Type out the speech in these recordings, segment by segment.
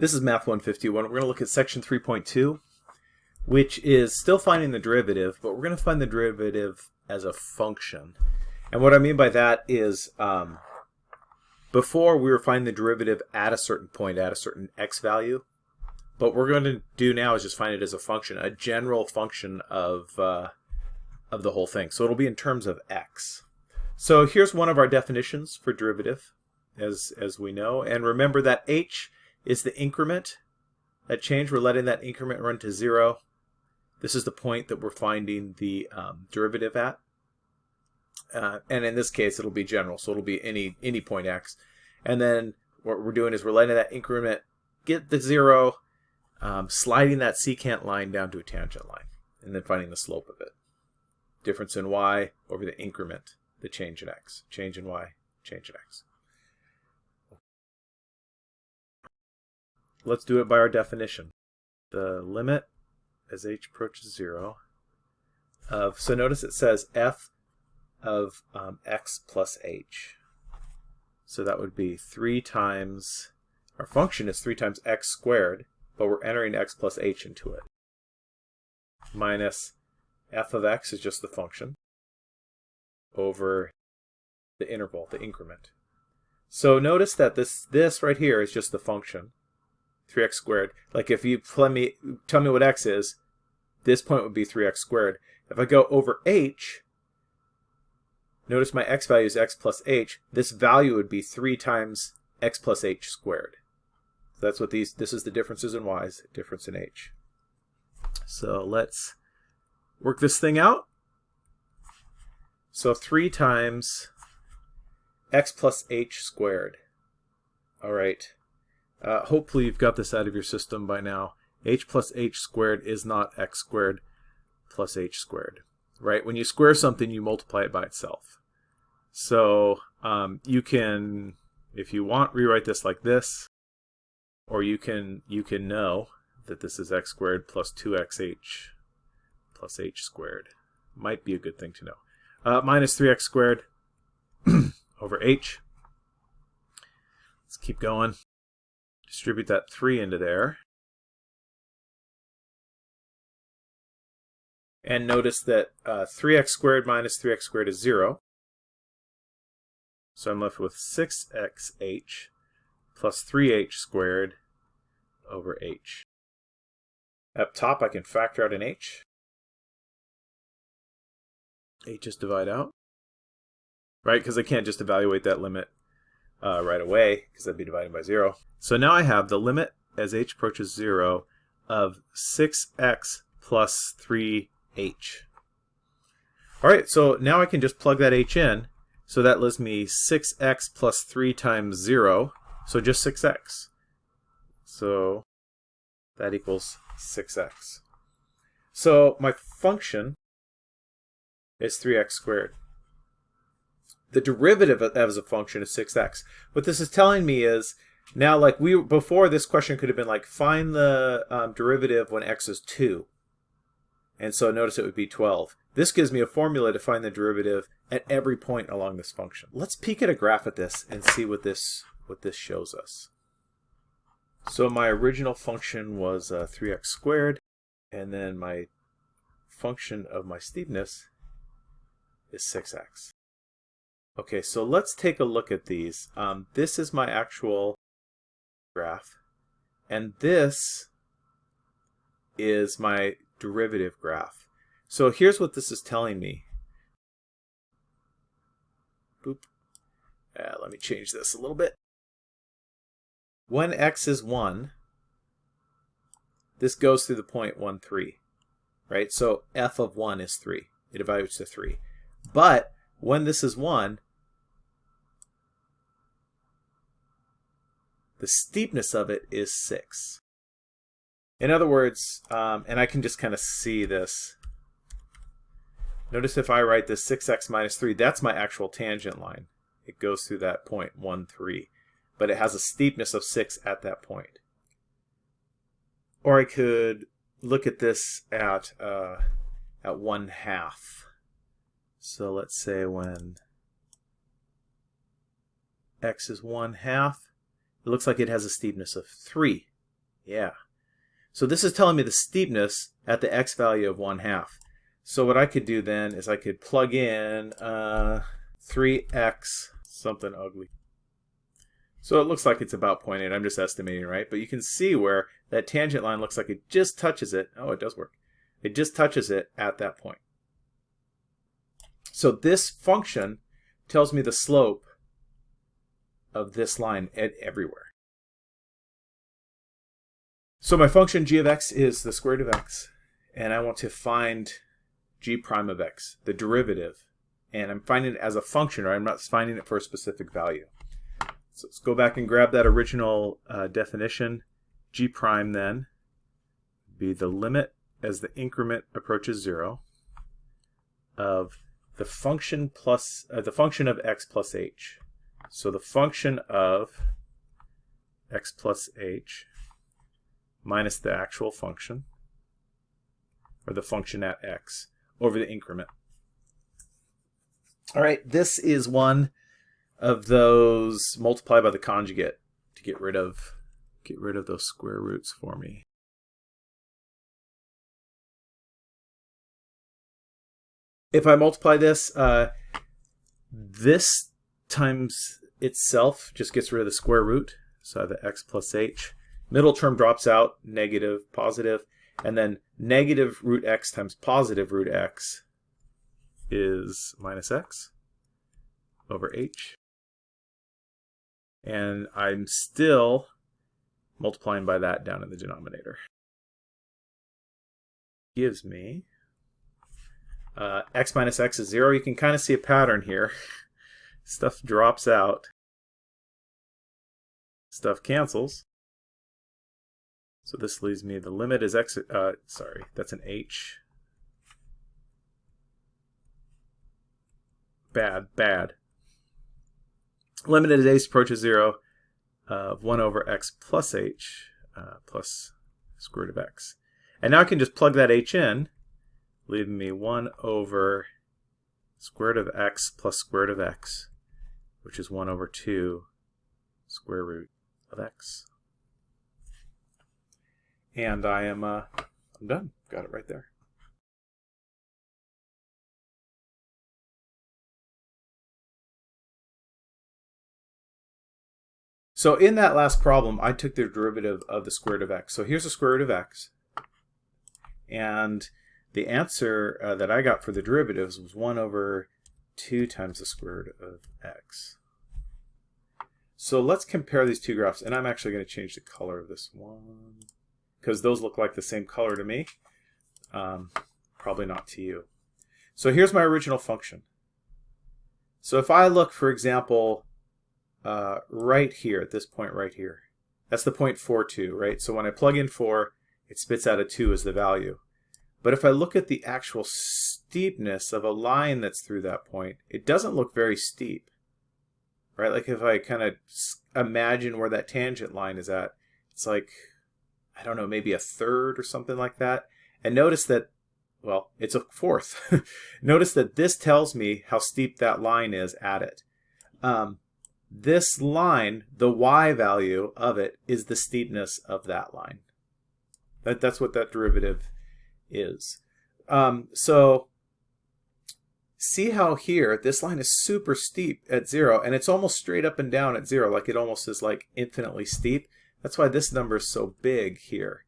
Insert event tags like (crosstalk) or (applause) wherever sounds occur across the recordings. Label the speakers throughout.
Speaker 1: This is Math 151. We're going to look at section 3.2, which is still finding the derivative, but we're going to find the derivative as a function. And what I mean by that is um, before we were finding the derivative at a certain point, at a certain x value. But we're going to do now is just find it as a function, a general function of, uh, of the whole thing. So it'll be in terms of x. So here's one of our definitions for derivative, as, as we know. And remember that h is the increment. That change, we're letting that increment run to zero. This is the point that we're finding the um, derivative at. Uh, and in this case, it'll be general, so it'll be any any point x. And then what we're doing is we're letting that increment get the zero, um, sliding that secant line down to a tangent line, and then finding the slope of it. Difference in y over the increment, the change in x. Change in y, change in x. Let's do it by our definition. The limit as h approaches 0 of, so notice it says f of um, x plus h. So that would be 3 times, our function is 3 times x squared, but we're entering x plus h into it. Minus f of x is just the function over the interval, the increment. So notice that this, this right here is just the function. 3x squared. Like if you tell me, tell me what x is, this point would be 3x squared. If I go over h, notice my x value is x plus h. This value would be 3 times x plus h squared. So that's what these, this is the differences in y's, difference in h. So let's work this thing out. So 3 times x plus h squared. All right. Uh, hopefully you've got this out of your system by now. h plus h squared is not x squared plus h squared, right? When you square something, you multiply it by itself. So um, you can, if you want, rewrite this like this, or you can you can know that this is x squared plus 2xh plus h squared. Might be a good thing to know. Uh, minus 3x squared (clears throat) over h. Let's keep going. Distribute that 3 into there. And notice that uh, 3x squared minus 3x squared is 0. So I'm left with 6xh plus 3h squared over h. Up top I can factor out an h. h just divide out. Right, because I can't just evaluate that limit uh, right away, because that'd be dividing by 0. So now I have the limit as h approaches 0 of 6x plus 3h. Alright, so now I can just plug that h in. So that leaves me 6x plus 3 times 0, so just 6x. So that equals 6x. So my function is 3x squared the derivative of as a function is 6x. What this is telling me is now like we before this question could have been like find the um, derivative when x is 2. And so notice it would be 12. This gives me a formula to find the derivative at every point along this function. Let's peek at a graph at this and see what this what this shows us. So my original function was uh, 3x squared and then my function of my steepness is 6x. Okay, so let's take a look at these. Um, this is my actual graph, and this is my derivative graph. So here's what this is telling me. Boop. Uh, let me change this a little bit. When x is 1, this goes through the point 1, 3. Right? So f of 1 is 3. It evaluates to 3. But when this is 1, the steepness of it is 6. In other words, um, and I can just kind of see this. Notice if I write this 6x minus 3, that's my actual tangent line. It goes through that point, 1, 3. But it has a steepness of 6 at that point. Or I could look at this at, uh, at 1 half. So let's say when x is 1 half, it looks like it has a steepness of 3 Yeah. So this is telling me the steepness at the x value of 1 half. So what I could do then is I could plug in uh, 3x something ugly. So it looks like it's about 0.8. I'm just estimating, right? But you can see where that tangent line looks like it just touches it. Oh, it does work. It just touches it at that point. So this function tells me the slope of this line at everywhere. So my function g of x is the square root of x, and I want to find g prime of x, the derivative. And I'm finding it as a function, or I'm not finding it for a specific value. So let's go back and grab that original uh, definition. g prime then be the limit as the increment approaches zero of the function plus uh, the function of x plus h. So the function of x plus h minus the actual function, or the function at x, over the increment. All right, this is one of those multiply by the conjugate to get rid of get rid of those square roots for me. If I multiply this, uh, this times itself just gets rid of the square root. So I have the x plus h. Middle term drops out, negative, positive, and then negative root x times positive root x is minus x over h. And I'm still multiplying by that down in the denominator. Gives me uh, x minus x is 0. You can kind of see a pattern here. Stuff drops out. Stuff cancels. So this leaves me, the limit is x, uh, sorry, that's an h. Bad, bad. Limit as h approaches 0 of 1 over x plus h uh, plus square root of x. And now I can just plug that h in, leaving me 1 over square root of x plus square root of x, which is 1 over 2 square root of x. And I am uh, I'm done. Got it right there. So in that last problem, I took the derivative of the square root of x. So here's the square root of x. And the answer uh, that I got for the derivatives was 1 over 2 times the square root of x. So let's compare these two graphs. And I'm actually going to change the color of this one because those look like the same color to me. Um, probably not to you. So here's my original function. So if I look, for example, uh, right here, at this point right here, that's the point 4, 2, right? So when I plug in 4, it spits out a 2 as the value. But if I look at the actual steepness of a line that's through that point, it doesn't look very steep, right? Like if I kind of imagine where that tangent line is at, it's like I don't know, maybe a third or something like that. And notice that, well, it's a fourth. (laughs) notice that this tells me how steep that line is at it. Um, this line, the y value of it, is the steepness of that line. That, that's what that derivative is. Um, so see how here this line is super steep at zero and it's almost straight up and down at zero like it almost is like infinitely steep that's why this number is so big here.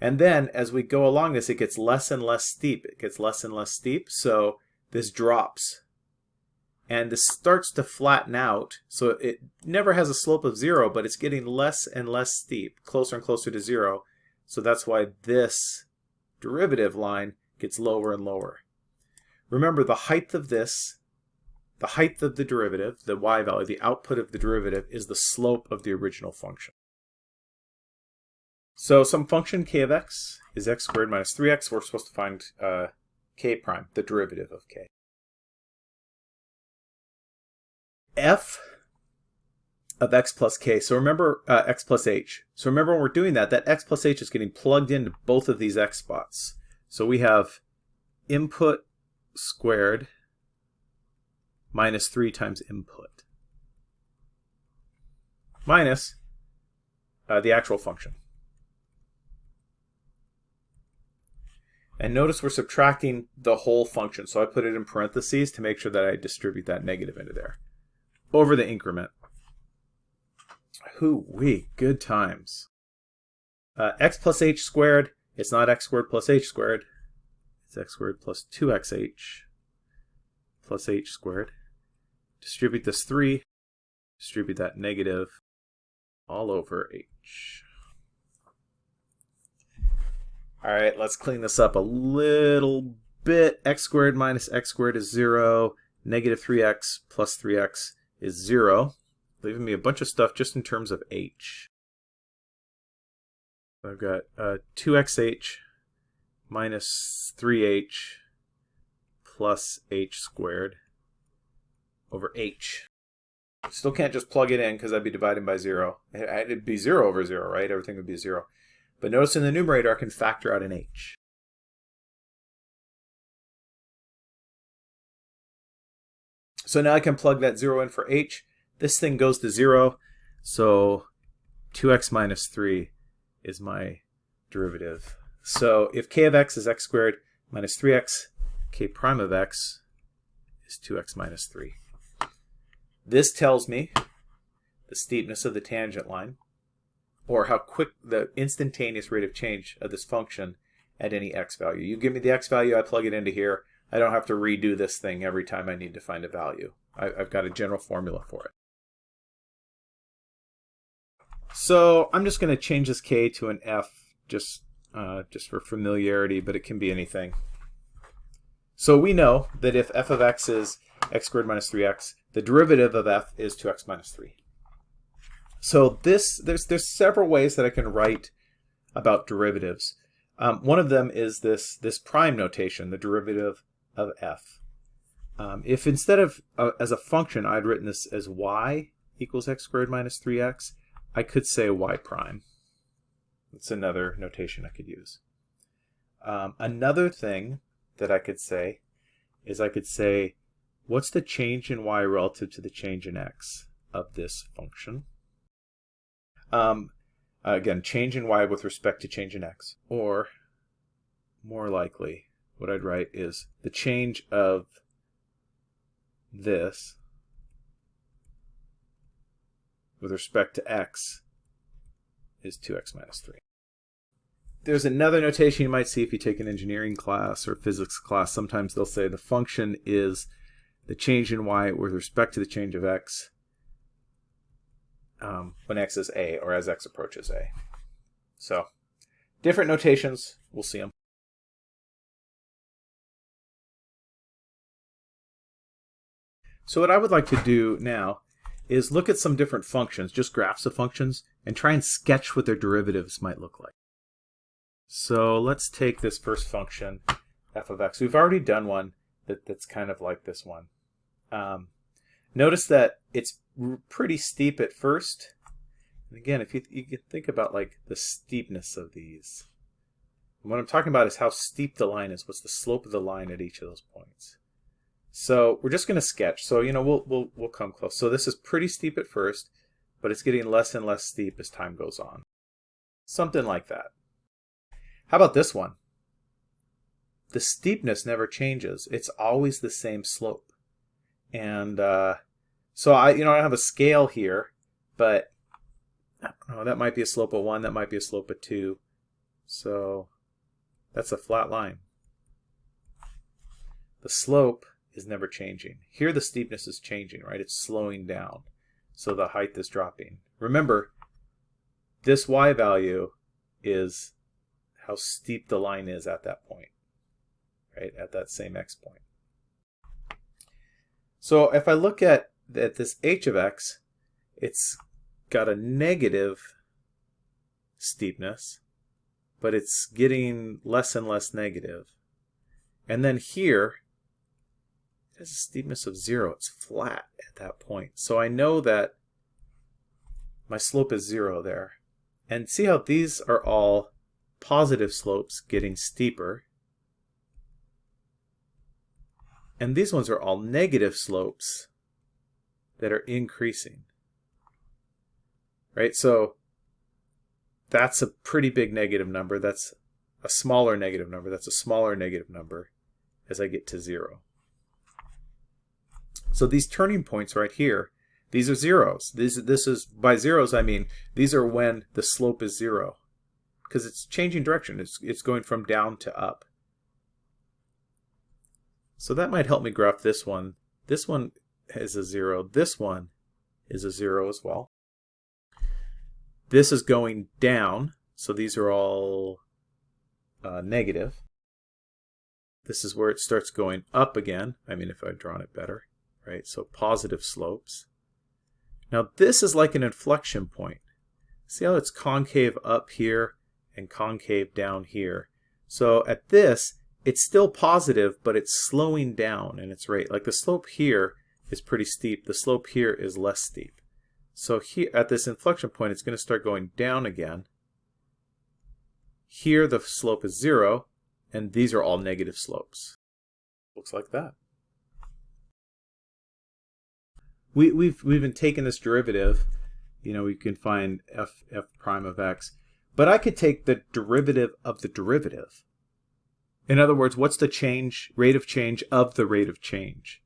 Speaker 1: And then as we go along this, it gets less and less steep. It gets less and less steep, so this drops. And this starts to flatten out, so it never has a slope of zero, but it's getting less and less steep, closer and closer to zero. So that's why this derivative line gets lower and lower. Remember the height of this, the height of the derivative, the y value, the output of the derivative, is the slope of the original function. So some function k of x is x squared minus 3x. We're supposed to find uh, k prime, the derivative of k. f of x plus k. So remember uh, x plus h. So remember when we're doing that, that x plus h is getting plugged into both of these x spots. So we have input squared minus 3 times input minus uh, the actual function. And notice we're subtracting the whole function. So I put it in parentheses to make sure that I distribute that negative into there. Over the increment. Hoo wee, good times. Uh, x plus h squared, it's not x squared plus h squared. It's x squared plus 2xh plus h squared. Distribute this 3, distribute that negative all over h. All right, let's clean this up a little bit. x squared minus x squared is 0. Negative 3x plus 3x is 0, leaving me a bunch of stuff just in terms of h. I've got uh, 2xh minus 3h plus h squared over h. Still can't just plug it in because I'd be dividing by 0. It'd be 0 over 0, right? Everything would be 0. But notice in the numerator I can factor out an h. So now I can plug that 0 in for h. This thing goes to 0, so 2x minus 3 is my derivative. So if k of x is x squared minus 3x, k prime of x is 2x minus 3. This tells me the steepness of the tangent line, or how quick the instantaneous rate of change of this function at any x value. You give me the x value, I plug it into here. I don't have to redo this thing every time I need to find a value. I, have got a general formula for it. So I'm just going to change this k to an f just, uh, just for familiarity, but it can be anything. So we know that if f of x is x squared minus 3x, the derivative of f is 2x minus 3. So this there's there's several ways that I can write about derivatives. Um, one of them is this this prime notation, the derivative of f. Um, if instead of uh, as a function I'd written this as y equals x squared minus 3x, I could say y prime. That's another notation I could use. Um, another thing that I could say is I could say, what's the change in y relative to the change in x of this function? Um, again, change in y with respect to change in x. Or, more likely, what I'd write is the change of this with respect to x is 2x minus 3. There's another notation you might see if you take an engineering class or physics class. Sometimes they'll say the function is the change in y with respect to the change of x um, when x is a or as x approaches a. So different notations, we'll see them. So what I would like to do now is look at some different functions, just graphs of functions, and try and sketch what their derivatives might look like. So let's take this first function, f of x. We've already done one that, that's kind of like this one. Um, notice that it's pretty steep at first. And again, if you, you think about like the steepness of these, what I'm talking about is how steep the line is. What's the slope of the line at each of those points? So we're just going to sketch. So you know we'll we'll we'll come close. So this is pretty steep at first, but it's getting less and less steep as time goes on. Something like that. How about this one? The steepness never changes. It's always the same slope. And uh, so I, you know, I have a scale here, but oh, that might be a slope of one, that might be a slope of two. So that's a flat line. The slope is never changing. Here the steepness is changing, right? It's slowing down. So the height is dropping. Remember, this y value is how steep the line is at that point, right? At that same x point. So if I look at at this h of x, it's got a negative steepness, but it's getting less and less negative. And then here, has a steepness of zero. It's flat at that point. So I know that my slope is zero there. And see how these are all positive slopes getting steeper. And these ones are all negative slopes that are increasing. Right? So that's a pretty big negative number. That's a smaller negative number. That's a smaller negative number as I get to 0. So these turning points right here, these are zeros. These, this is, by zeros I mean, these are when the slope is 0. Because it's changing direction. It's, it's going from down to up. So that might help me graph this one. This one is a 0. This one is a 0 as well. This is going down, so these are all uh, negative. This is where it starts going up again. I mean, if I'd drawn it better, right? So positive slopes. Now this is like an inflection point. See how it's concave up here and concave down here. So at this, it's still positive, but it's slowing down in its rate. Like the slope here is pretty steep. The slope here is less steep. So here at this inflection point, it's going to start going down again. Here the slope is zero, and these are all negative slopes. Looks like that. We, we've, we've been taking this derivative, you know, we can find f, f prime of x, but I could take the derivative of the derivative. In other words, what's the change, rate of change of the rate of change?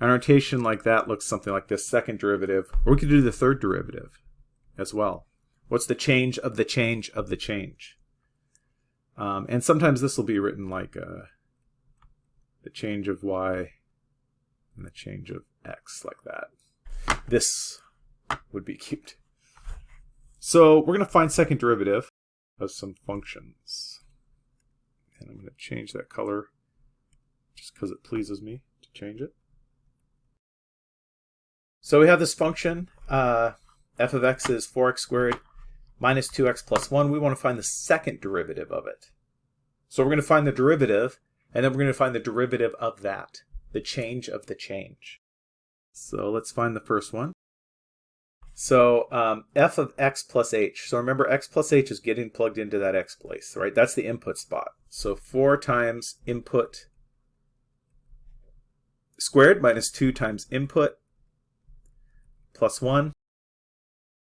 Speaker 1: An notation like that looks something like this second derivative, or we could do the third derivative as well. What's the change of the change of the change? Um, and sometimes this will be written like uh, the change of y and the change of x, like that. This would be cute. So we're going to find second derivative of some functions. And I'm going to change that color just because it pleases me to change it. So we have this function, uh, f of x is 4x squared minus 2x plus 1. We want to find the second derivative of it. So we're going to find the derivative, and then we're going to find the derivative of that, the change of the change. So let's find the first one. So um, f of x plus h. So remember, x plus h is getting plugged into that x place, right? That's the input spot. So 4 times input squared minus 2 times input plus 1.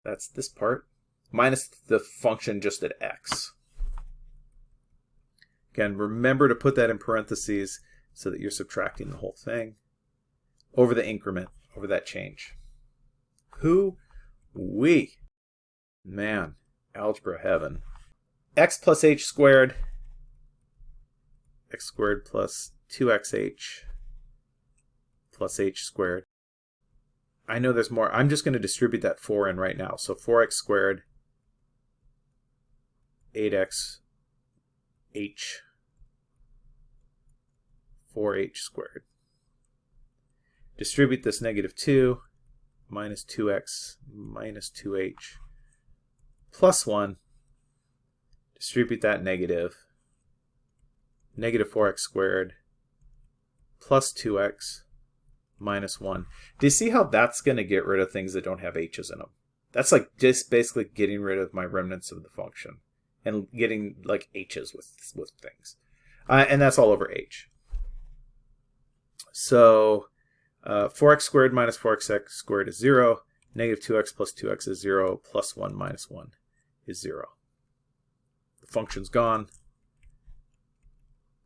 Speaker 1: That's this part. Minus the function just at x. Again, remember to put that in parentheses so that you're subtracting the whole thing over the increment, over that change. Who? We. Man, algebra heaven. x plus h squared, x squared plus 2xh plus h squared I know there's more. I'm just going to distribute that 4 in right now. So 4x squared, 8x, h, 4h squared. Distribute this negative 2, minus 2x, minus 2h, plus 1. Distribute that negative. Negative 4x squared, plus 2x, minus 1. Do you see how that's going to get rid of things that don't have h's in them? That's like just basically getting rid of my remnants of the function and getting like h's with, with things. Uh, and that's all over h. So uh, 4x squared minus 4x squared is 0. Negative 2x plus 2x is 0. Plus 1 minus 1 is 0. The function's gone,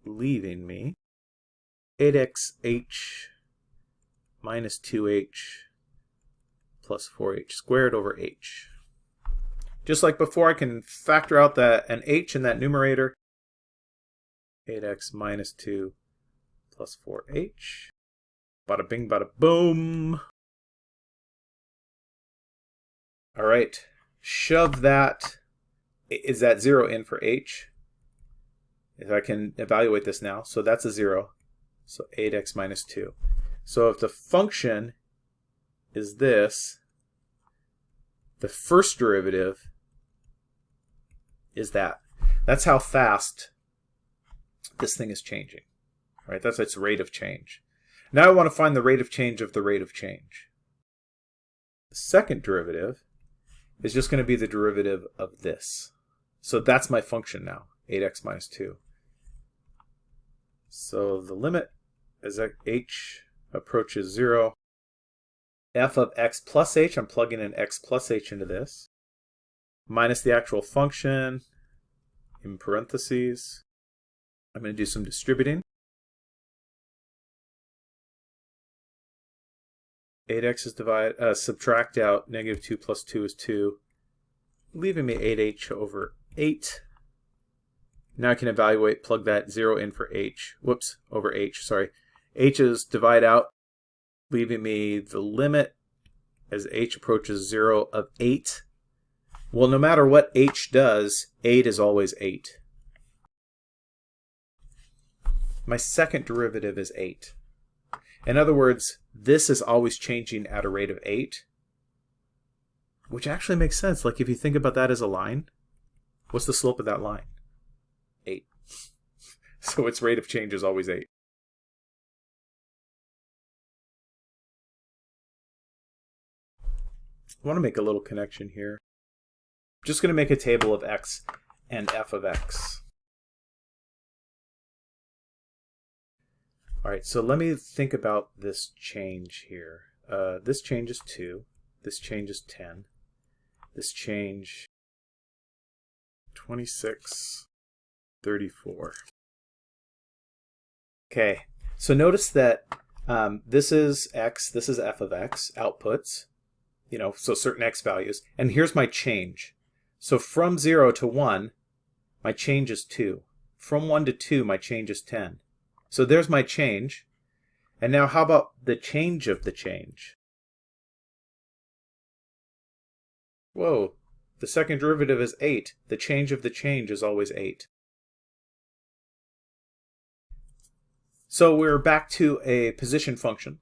Speaker 1: leaving me 8xh minus 2h plus 4h squared over h. Just like before, I can factor out that an h in that numerator. 8x minus 2 plus 4h. Bada bing, bada boom. All right, shove that. Is that 0 in for h? If I can evaluate this now, so that's a 0. So 8x minus 2. So if the function is this, the first derivative is that. That's how fast this thing is changing. Right? That's its rate of change. Now I want to find the rate of change of the rate of change. The second derivative is just going to be the derivative of this. So that's my function now, 8x minus 2. So the limit as h approaches 0. f of x plus h, I'm plugging in x plus h into this, minus the actual function, in parentheses. I'm going to do some distributing. 8x is divide, uh, subtract out negative 2 plus 2 is 2, leaving me 8h over 8. Now I can evaluate, plug that 0 in for h, whoops, over h, sorry. h is divide out, leaving me the limit as h approaches 0 of 8. Well, no matter what h does, 8 is always 8. My second derivative is 8. In other words, this is always changing at a rate of 8, which actually makes sense. Like if you think about that as a line, what's the slope of that line? 8. (laughs) So its rate of change is always 8. I want to make a little connection here. I'm just going to make a table of x and f of x. All right, so let me think about this change here. Uh, this change is 2. This change is 10. This change 26, 34. Okay, so notice that um, this is x, this is f of x, outputs, you know, so certain x values. And here's my change. So from 0 to 1, my change is 2. From 1 to 2, my change is 10. So there's my change. And now how about the change of the change? Whoa, the second derivative is 8. The change of the change is always 8. So we're back to a position function.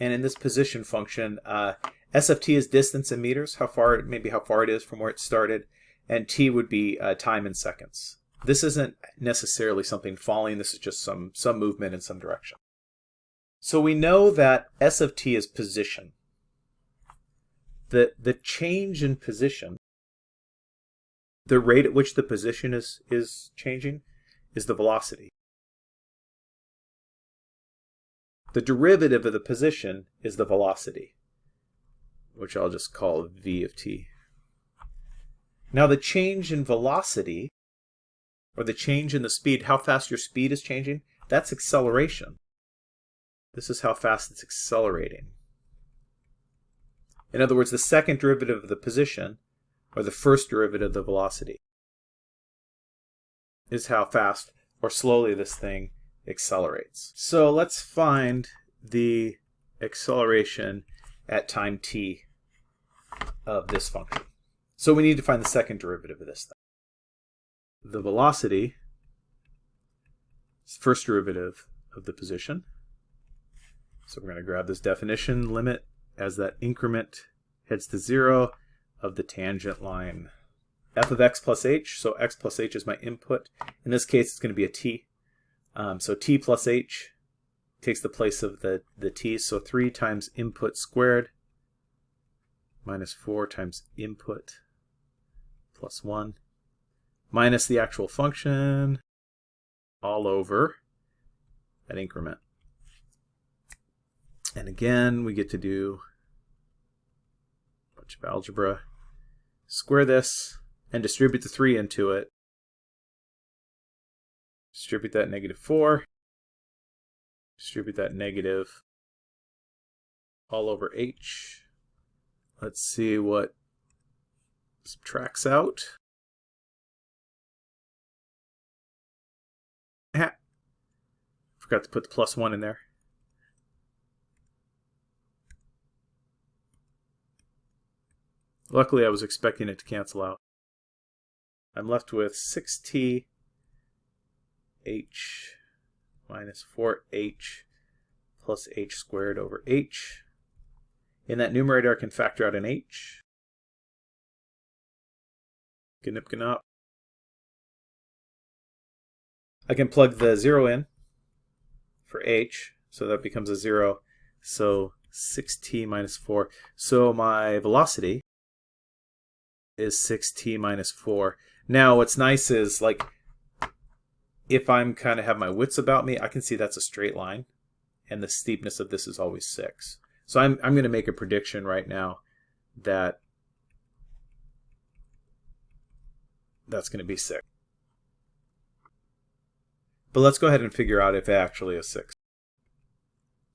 Speaker 1: And in this position function, uh, S of t is distance in meters, how far, maybe how far it is from where it started, and T would be uh, time in seconds. This isn't necessarily something falling, this is just some, some movement in some direction. So we know that S of t is position. The, the change in position, the rate at which the position is, is changing, is the velocity. The derivative of the position is the velocity, which I'll just call v of t. Now the change in velocity or the change in the speed, how fast your speed is changing, that's acceleration. This is how fast it's accelerating. In other words, the second derivative of the position, or the first derivative of the velocity, is how fast or slowly this thing accelerates. So let's find the acceleration at time t of this function. So we need to find the second derivative of this thing the velocity first derivative of the position. So we're going to grab this definition limit as that increment heads to zero of the tangent line. f of x plus h, so x plus h is my input. In this case, it's going to be a t. Um, so t plus h takes the place of the, the t, so 3 times input squared minus 4 times input plus 1 minus the actual function all over that increment. And again, we get to do a bunch of algebra. Square this and distribute the 3 into it. Distribute that negative 4. Distribute that negative all over h. Let's see what subtracts out. Forgot to put the plus one in there. Luckily, I was expecting it to cancel out. I'm left with 6t h minus 4h plus h squared over h. In that numerator, I can factor out an h. Gnip gnop. I can plug the 0 in for h, so that becomes a 0. So 6t minus 4. So my velocity is 6t minus 4. Now what's nice is like if I'm kind of have my wits about me, I can see that's a straight line and the steepness of this is always 6. So I'm, I'm going to make a prediction right now that that's going to be 6. But let's go ahead and figure out if it actually is 6.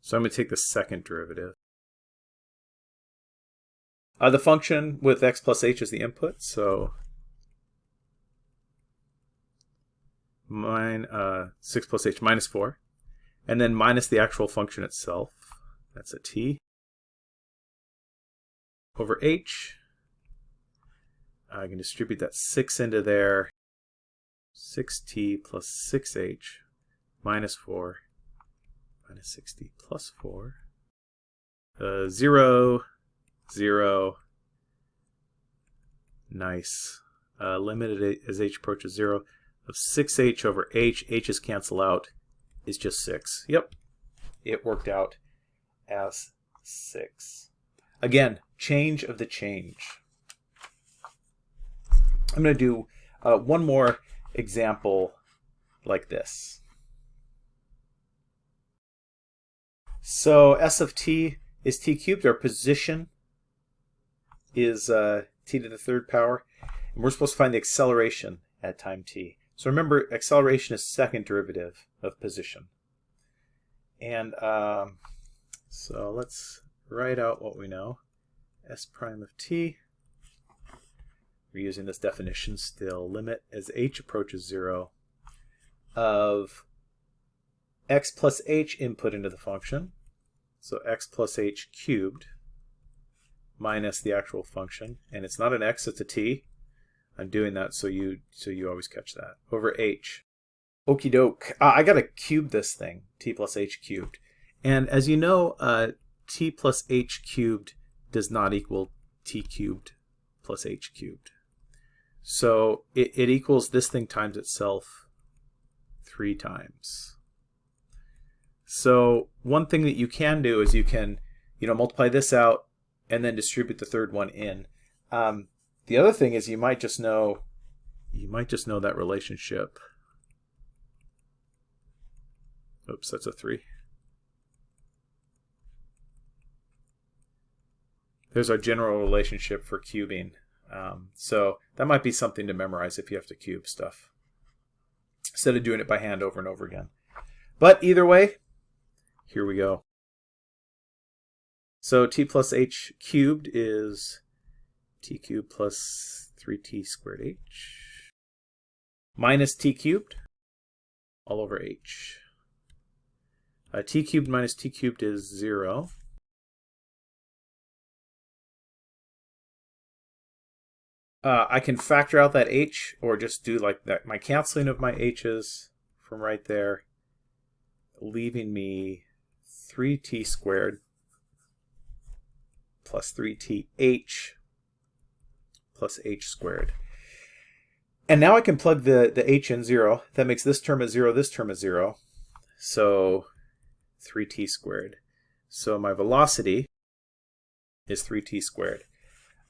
Speaker 1: So I'm going to take the second derivative. Uh, the function with x plus h is the input, so mine, uh, 6 plus h minus 4. And then minus the actual function itself. That's a t. Over h. I can distribute that 6 into there. 6t plus 6h minus 4 minus 6t plus 4. Uh, 0, 0. Nice. Uh, limited as h approaches 0 of 6h over h, h's cancel out, is just 6. Yep, it worked out as 6. Again, change of the change. I'm going to do uh, one more example like this. So s of t is t cubed. Our position is uh, t to the third power. And we're supposed to find the acceleration at time t. So remember, acceleration is second derivative of position. And um, so let's write out what we know. S prime of t. We're using this definition still. Limit as h approaches 0 of x plus h input into the function. So x plus h cubed minus the actual function. And it's not an x, it's a t. I'm doing that so you so you always catch that. Over h. Okie doke. Uh, I gotta cube this thing, t plus h cubed. And as you know, uh, t plus h cubed does not equal t cubed plus h cubed. So it, it equals this thing times itself three times. So one thing that you can do is you can, you know, multiply this out and then distribute the third one in. Um, the other thing is you might just know you might just know that relationship. Oops, that's a 3. There's our general relationship for cubing. Um, so that might be something to memorize if you have to cube stuff. Instead of doing it by hand over and over again. But either way, here we go. So t plus h cubed is t cubed plus 3t squared h minus t cubed all over h. Uh, t cubed minus t cubed is 0. Uh, I can factor out that h or just do like that my canceling of my h's from right there, leaving me 3t squared plus 3th plus h squared. And now I can plug the, the h in 0. That makes this term a 0, this term a 0. So 3t squared. So my velocity is 3t squared.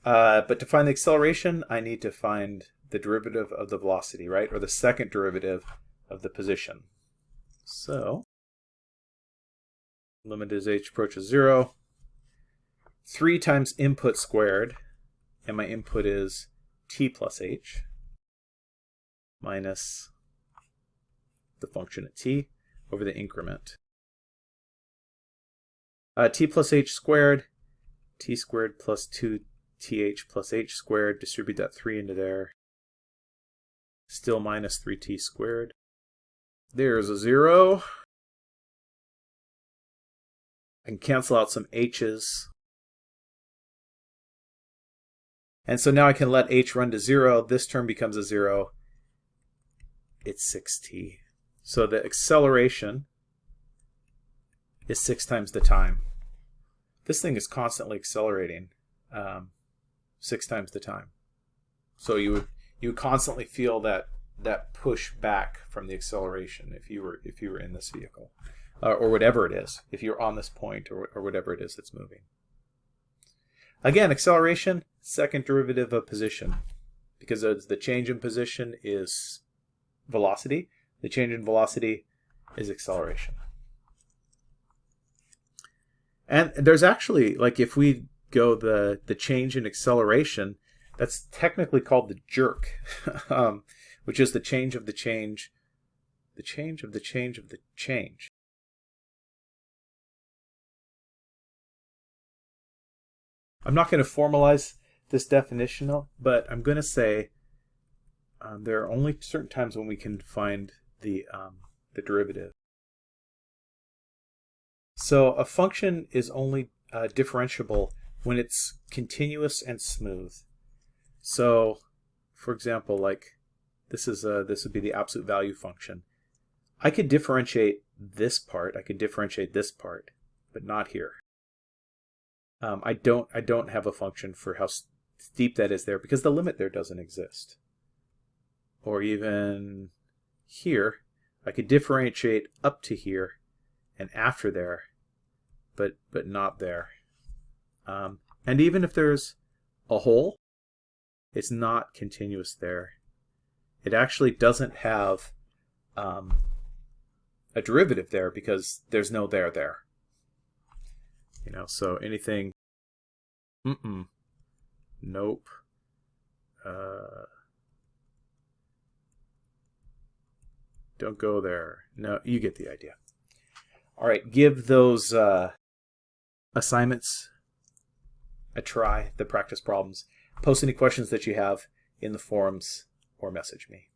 Speaker 1: Uh, but to find the acceleration, I need to find the derivative of the velocity, right? Or the second derivative of the position. So, limit as h approaches 0. 3 times input squared and my input is t plus h minus the function at t over the increment. Uh, t plus h squared, t squared plus 2th plus h squared, distribute that 3 into there. Still minus 3t squared. There's a 0. I can cancel out some h's. And so now I can let h run to 0. This term becomes a 0. It's 6t. So the acceleration is 6 times the time. This thing is constantly accelerating um, 6 times the time. So you would you would constantly feel that that push back from the acceleration if you were if you were in this vehicle uh, or whatever it is if you're on this point or, or whatever it is that's moving Again, acceleration, second derivative of position. Because the change in position is velocity. The change in velocity is acceleration. And there's actually, like if we go the, the change in acceleration, that's technically called the jerk, (laughs) um, which is the change of the change the change of the change of the change. I'm not going to formalize this definition, but I'm going to say um, there are only certain times when we can find the, um, the derivative. So a function is only uh, differentiable when it's continuous and smooth. So, for example, like this is a, this would be the absolute value function. I could differentiate this part. I could differentiate this part, but not here. Um, I don't I don't have a function for how steep that is there because the limit there doesn't exist. Or even here, I could differentiate up to here and after there, but but not there. Um, and even if there's a hole, it's not continuous there. It actually doesn't have um, a derivative there because there's no there there. You know, so anything, mm-mm, nope, uh, don't go there. No, you get the idea. All right, give those uh, assignments a try, the practice problems. Post any questions that you have in the forums or message me.